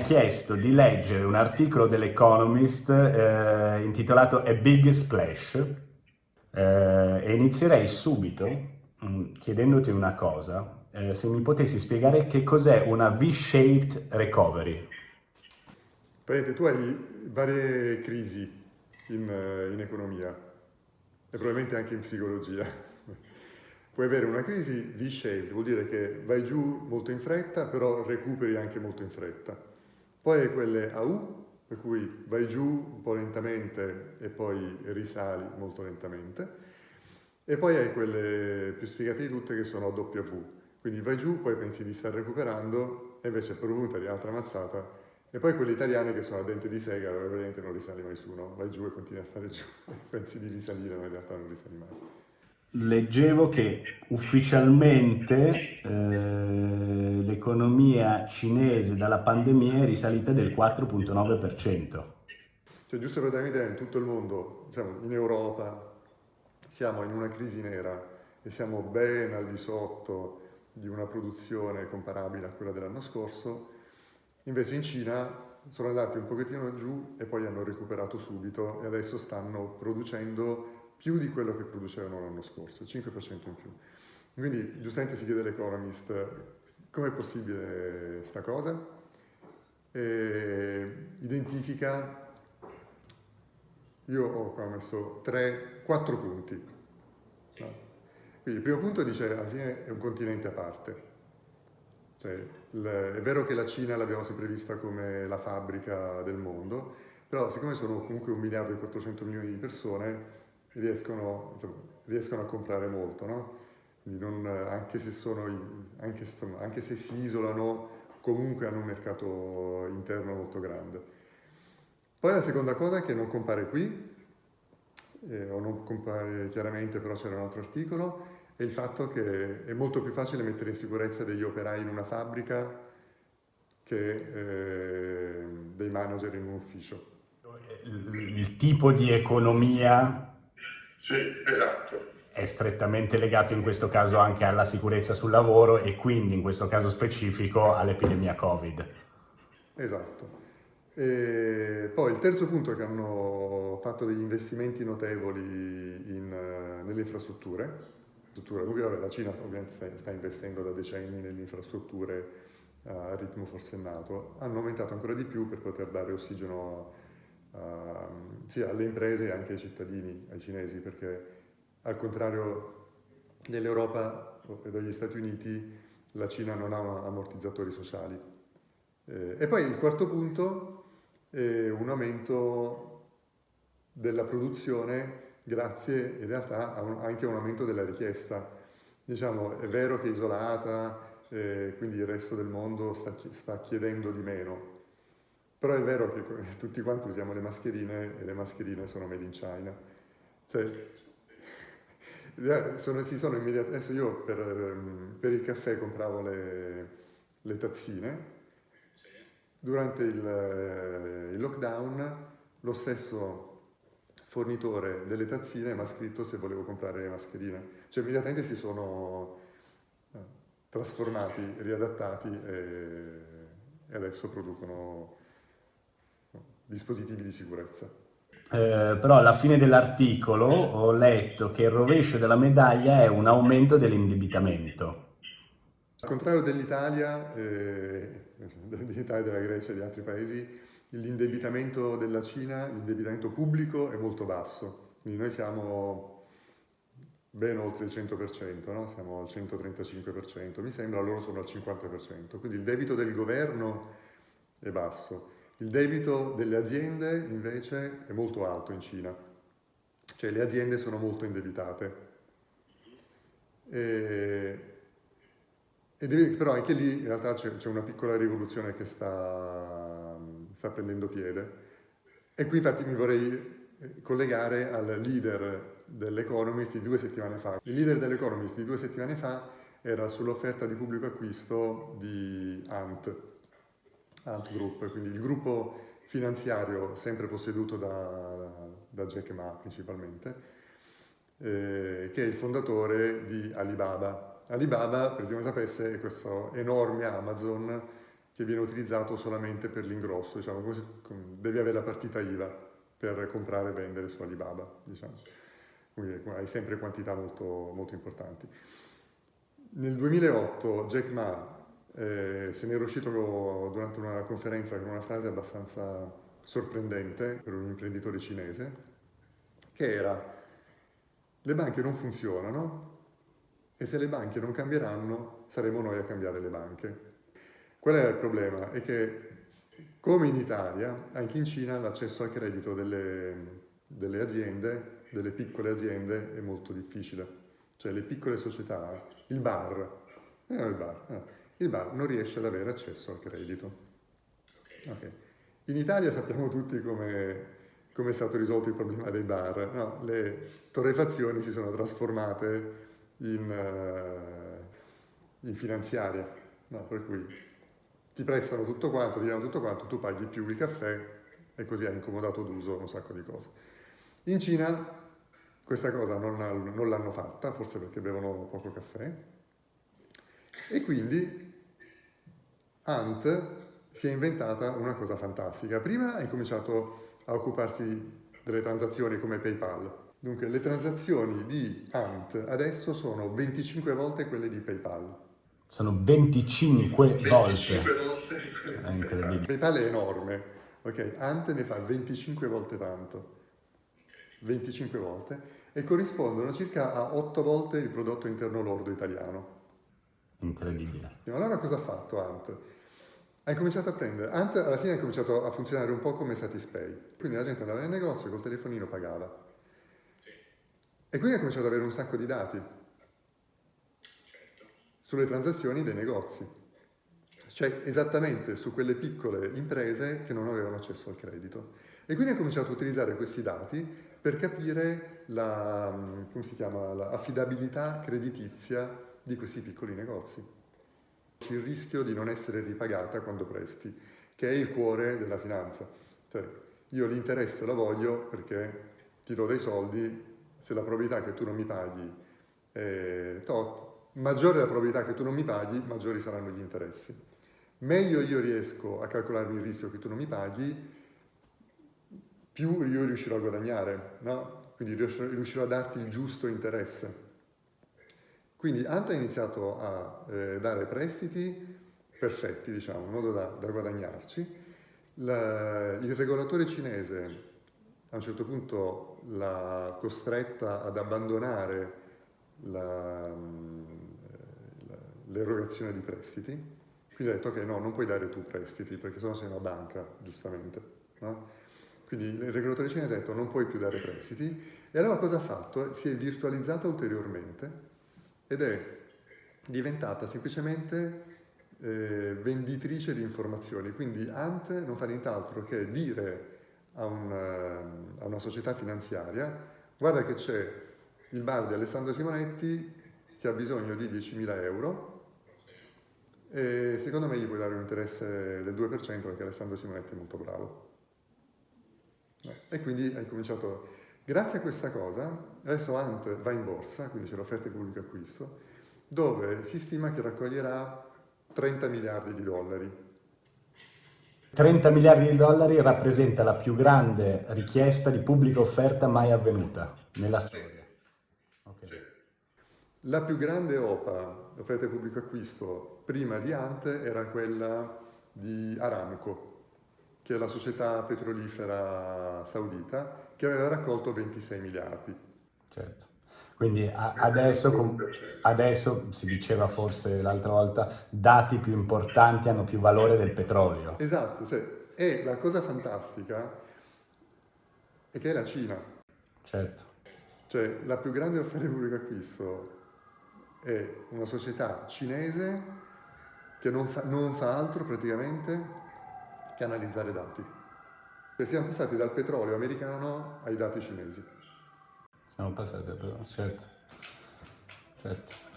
chiesto di leggere un articolo dell'Economist eh, intitolato A Big Splash eh, e inizierei subito mm, chiedendoti una cosa, eh, se mi potessi spiegare che cos'è una V-shaped recovery. Vedete, tu hai varie crisi in, eh, in economia e probabilmente anche in psicologia. Puoi avere una crisi V-shaped, vuol dire che vai giù molto in fretta, però recuperi anche molto in fretta. Poi hai quelle a U, per cui vai giù un po' lentamente e poi risali molto lentamente. E poi hai quelle più sfigate di tutte che sono a W. Quindi vai giù, poi pensi di star recuperando e invece per punta di altra mazzata e poi quelle italiane che sono a dente di sega dove veramente non risali mai su, no? Vai giù e continui a stare giù, pensi di risalire ma in realtà non risali mai. Leggevo che ufficialmente eh, l'economia cinese dalla pandemia è risalita del 4.9%. Cioè giusto per darmi idea, in tutto il mondo, diciamo, in Europa, siamo in una crisi nera e siamo ben al di sotto di una produzione comparabile a quella dell'anno scorso, Invece in Cina sono andati un pochettino giù e poi hanno recuperato subito e adesso stanno producendo più di quello che producevano l'anno scorso, 5% in più. Quindi giustamente si chiede all'Economist com'è possibile sta cosa? E identifica, io ho qua messo 3, 4 punti. Quindi il primo punto dice alla fine è un continente a parte, cioè, è vero che la Cina l'abbiamo sempre vista come la fabbrica del mondo, però siccome sono comunque un miliardo e 400 milioni di persone, riescono, riescono a comprare molto, no? non, anche, se sono, anche, anche se si isolano, comunque hanno un mercato interno molto grande. Poi la seconda cosa che non compare qui, eh, o non compare chiaramente, però c'era un altro articolo, è il fatto che è molto più facile mettere in sicurezza degli operai in una fabbrica che eh, dei manager in un ufficio. Il tipo di economia sì, esatto. è strettamente legato in questo caso anche alla sicurezza sul lavoro e quindi in questo caso specifico all'epidemia Covid. Esatto. E poi il terzo punto è che hanno fatto degli investimenti notevoli in, uh, nelle infrastrutture. Comunque la Cina ovviamente sta, sta investendo da decenni nelle infrastrutture a ritmo forsennato, hanno aumentato ancora di più per poter dare ossigeno a, a, sia alle imprese e anche ai cittadini, ai cinesi, perché al contrario dell'Europa e degli Stati Uniti la Cina non ha ammortizzatori sociali. Eh, e poi il quarto punto è un aumento della produzione grazie in realtà a un, anche a un aumento della richiesta. Diciamo, è vero che è isolata, eh, quindi il resto del mondo sta, sta, chiedendo di meno, però è vero che tutti quanti usiamo le mascherine e le mascherine sono made in China. Cioè, sono, si sono immediatamente, adesso io per, ehm, per, il caffè compravo le, le tazzine, durante il, eh, il lockdown lo stesso fornitore delle tazzine mi ha scritto se volevo comprare le mascherine. Cioè immediatamente si sono eh, trasformati, riadattati e adesso producono dispositivi di sicurezza. Eh, però alla fine dell'articolo ho letto che il rovescio della medaglia è un aumento dell'indebitamento. Al contrario dell'Italia, eh, dell'Italia, della Grecia e di altri paesi, l'indebitamento della Cina, l'indebitamento pubblico è molto basso, quindi noi siamo ben oltre il 100%, no? siamo al 135%, mi sembra loro sono al 50%, quindi il debito del governo è basso, il debito delle aziende invece è molto alto in Cina, cioè le aziende sono molto indebitate. E, e deve, però anche lì in realtà c'è una piccola rivoluzione che sta sta prendendo piede. E qui infatti mi vorrei eh, collegare al leader dell'Economist di due settimane fa. Il leader dell'Economist di due settimane fa era sull'offerta di pubblico acquisto di Ant, Ant Group, quindi il gruppo finanziario sempre posseduto da, da Jack Ma principalmente, eh, che è il fondatore di Alibaba. Alibaba, per chi non sapesse, è questo enorme Amazon che viene utilizzato solamente per l'ingrosso, diciamo, devi avere la partita IVA per comprare e vendere su Alibaba, diciamo. Quindi hai sempre quantità molto, molto importanti. Nel 2008 Jack Ma eh, se ne era uscito durante una conferenza con una frase abbastanza sorprendente per un imprenditore cinese, che era le banche non funzionano e se le banche non cambieranno saremo noi a cambiare le banche. Qual è il problema? È che come in Italia, anche in Cina l'accesso al credito delle, delle, aziende, delle piccole aziende, è molto difficile. Cioè le piccole società, il bar, eh, il, bar eh, il bar non riesce ad avere accesso al credito. Okay. In Italia sappiamo tutti come, come, è stato risolto il problema dei bar. No, le torrefazioni si sono trasformate in, uh, in finanziaria, no, per cui ti prestano tutto quanto, ti danno tutto quanto, tu paghi più il caffè e così hai incomodato d'uso un sacco di cose. In Cina questa cosa non, non l'hanno fatta, forse perché bevono poco caffè, e quindi Ant si è inventata una cosa fantastica. Prima ha incominciato a occuparsi delle transazioni come PayPal. Dunque, le transazioni di Ant adesso sono 25 volte quelle di PayPal. Sono 25, 25 volte. volte. È incredibile. PayPal è enorme, ok? Ant ne fa 25 volte tanto. 25 volte e corrispondono circa a 8 volte il prodotto interno lordo italiano. Incredibile. Allora cosa ha fatto Ant? Ha cominciato a prendere, Ant alla fine ha cominciato a funzionare un po' come Satispay, quindi la gente andava nel negozio col telefonino pagava. E quindi ha cominciato ad avere un sacco di dati. Sulle transazioni dei negozi, cioè esattamente su quelle piccole imprese che non avevano accesso al credito. E quindi ha cominciato a utilizzare questi dati per capire l'affidabilità la, creditizia di questi piccoli negozi. Il rischio di non essere ripagata quando presti, che è il cuore della finanza. Cioè, io l'interesse lo voglio perché ti do dei soldi, se la probabilità che tu non mi paghi è tot, maggiore la probabilità che tu non mi paghi, maggiori saranno gli interessi. Meglio io riesco a calcolarmi il rischio che tu non mi paghi, più io riuscirò a guadagnare, no? quindi riuscirò a darti il giusto interesse. Quindi Anta ha iniziato a eh, dare prestiti perfetti, diciamo, in modo da, da guadagnarci. La, il regolatore cinese a un certo punto l'ha costretta ad abbandonare l'erogazione di prestiti, quindi ha detto ok no, non puoi dare tu prestiti perché sennò sei una banca, giustamente. No? Quindi il regolatore cinese ha detto non puoi più dare prestiti e allora cosa ha fatto? Si è virtualizzata ulteriormente ed è diventata semplicemente eh, venditrice di informazioni, quindi Ant non fa nient'altro che dire a, un, a una società finanziaria guarda che c'è il bar di Alessandro Simonetti che ha bisogno di 10.000 euro e secondo me gli puoi dare un interesse del 2% perché Alessandro Simonetti è molto bravo. E quindi hai cominciato, grazie a questa cosa, adesso Ant va in borsa, quindi c'è l'offerta di pubblico acquisto, dove si stima che raccoglierà 30 miliardi di dollari. 30 miliardi di dollari rappresenta la più grande richiesta di pubblica offerta mai avvenuta nella storia. Okay. La più grande OPA l'offerta di pubblico acquisto prima di Ante era quella di Aramco, che è la società petrolifera saudita, che aveva raccolto 26 miliardi. Certo. Quindi adesso, adesso, si diceva forse l'altra volta, dati più importanti hanno più valore del petrolio. Esatto, sì. e la cosa fantastica è che è la Cina. Certo. Cioè la più grande offerta di pubblico acquisto è una società cinese che non fa, non fa altro praticamente che analizzare dati. E siamo passati dal petrolio americano ai dati cinesi. Siamo passati petrolio, certo. certo.